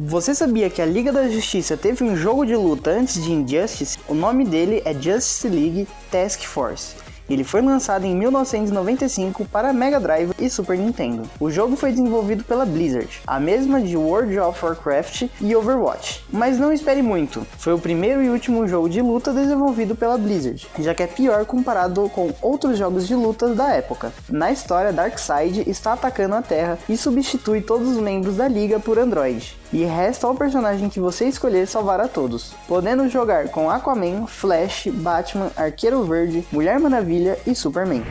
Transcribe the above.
Você sabia que a Liga da Justiça teve um jogo de luta antes de Injustice? O nome dele é Justice League Task Force. Ele foi lançado em 1995 para Mega Drive e Super Nintendo. O jogo foi desenvolvido pela Blizzard, a mesma de World of Warcraft e Overwatch. Mas não espere muito, foi o primeiro e último jogo de luta desenvolvido pela Blizzard, já que é pior comparado com outros jogos de luta da época. Na história, Darkseid está atacando a Terra e substitui todos os membros da liga por Android. E resta ao personagem que você escolher salvar a todos, podendo jogar com Aquaman, Flash, Batman, Arqueiro Verde, Mulher Maravilha e Superman.